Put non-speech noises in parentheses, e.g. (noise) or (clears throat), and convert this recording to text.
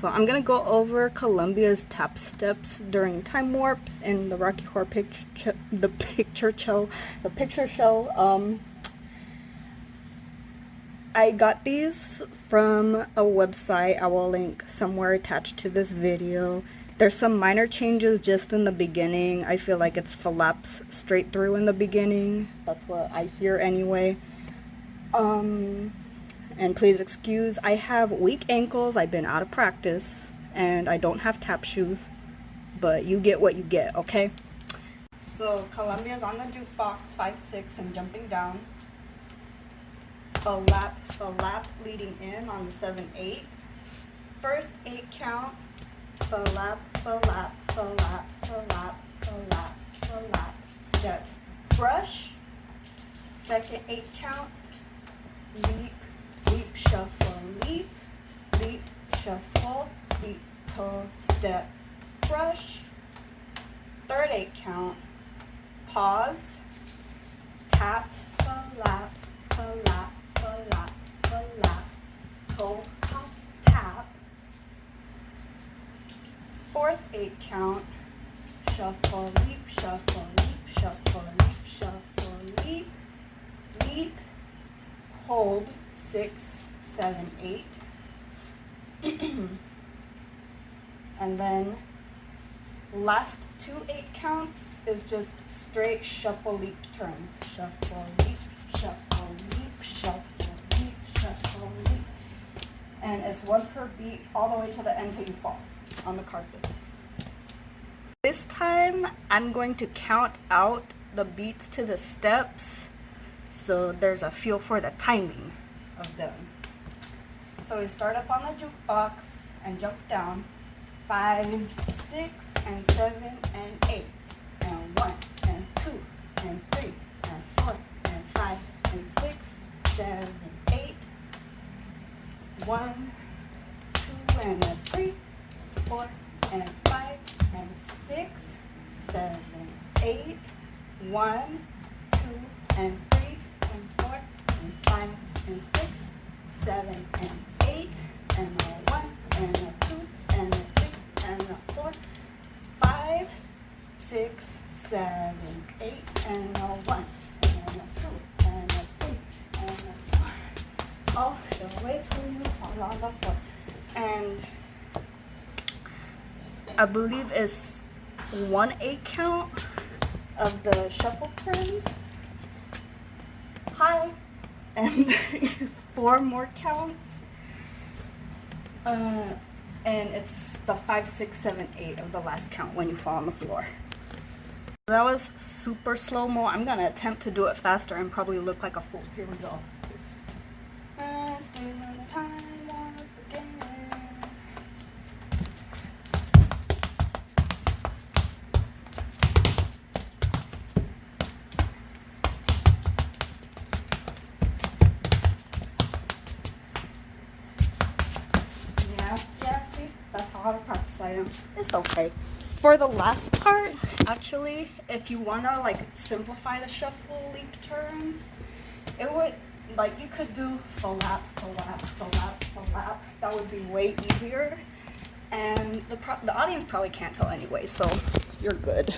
So I'm gonna go over Columbia's tap steps during Time Warp in the Rocky Horror Picture, the picture show, the picture show. Um, I got these from a website. I will link somewhere attached to this video. There's some minor changes just in the beginning. I feel like it's flaps straight through in the beginning. That's what I hear anyway. Um, and please excuse, I have weak ankles. I've been out of practice and I don't have tap shoes. But you get what you get, okay? So Columbia's on the jukebox, 5-6 and jumping down. A lap, a lap leading in on the 7-8. First 8 count, a lap, a lap, a lap, a lap, a lap, a lap. Step, brush. Second 8 count, leap, shuffle, leap, leap, shuffle, leap, toe, step, brush. Third eight count, pause, tap, lap, lap, lap, lap, toe, hop, tap. Fourth eight count, shuffle, leap, shuffle, leap, shuffle, leap, shuffle, leap, leap, hold, six, seven, eight. (clears throat) and then last two eight counts is just straight shuffle leap turns. Shuffle leap, shuffle leap, shuffle leap, shuffle leap. And it's one per beat all the way to the end till you fall on the carpet. This time I'm going to count out the beats to the steps so there's a feel for the timing of them. So we start up on the jukebox and jump down. Five, six, and seven, and eight. And one, and two, and three, and four, and five, and six, seven, eight, one, two, and a three, four, and five, and six, seven, eight, one, two, and three, and four, and five, and six, seven, and six, seven, eight, and a one, and a two, and a three, and a four. All the way till you fall on the floor. And I believe it's one eight count of the shuffle turns. Hi. And (laughs) four more counts. Uh, and it's the five, six, seven, eight of the last count when you fall on the floor. That was super slow-mo. I'm gonna attempt to do it faster and probably look like a fool. Here we go. Yeah, yeah, see? That's how to practice I am. It's okay. For the last part, actually, if you want to like simplify the shuffle leap turns, it would, like you could do full lap, full lap, full lap, full lap. That would be way easier. And the, the audience probably can't tell anyway, so you're good.